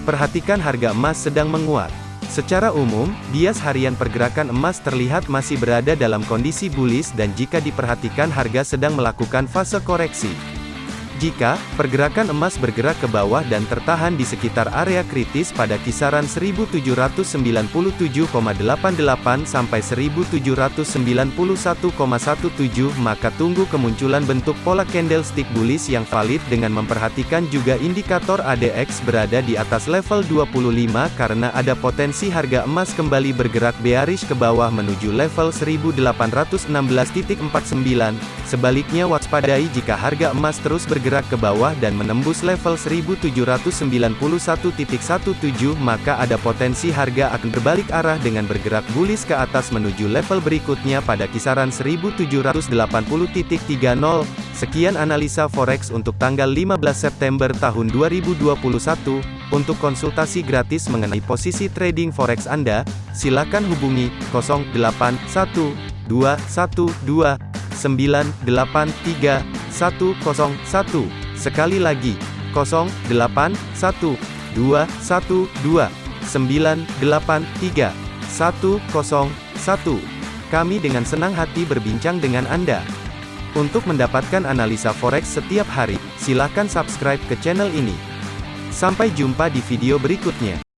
Perhatikan harga emas sedang menguat. Secara umum, bias harian pergerakan emas terlihat masih berada dalam kondisi bullish dan jika diperhatikan harga sedang melakukan fase koreksi. Jika pergerakan emas bergerak ke bawah dan tertahan di sekitar area kritis pada kisaran 1797,88 sampai 1791,17 maka tunggu kemunculan bentuk pola candlestick bullish yang valid dengan memperhatikan juga indikator ADX berada di atas level 25 karena ada potensi harga emas kembali bergerak bearish ke bawah menuju level 1816.49 sebaliknya waspadai jika harga emas terus bergerak bergerak ke bawah dan menembus level 1791.17 maka ada potensi harga akan berbalik arah dengan bergerak bullish ke atas menuju level berikutnya pada kisaran 1780.30. Sekian analisa forex untuk tanggal 15 September tahun 2021. Untuk konsultasi gratis mengenai posisi trading forex Anda, silakan hubungi 081212 983 101. Sekali lagi, 081 212 983 101. Kami dengan senang hati berbincang dengan Anda. Untuk mendapatkan analisa forex setiap hari, silakan subscribe ke channel ini. Sampai jumpa di video berikutnya.